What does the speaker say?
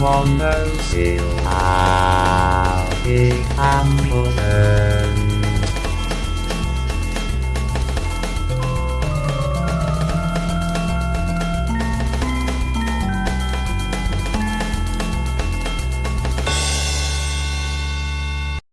One knows he'll have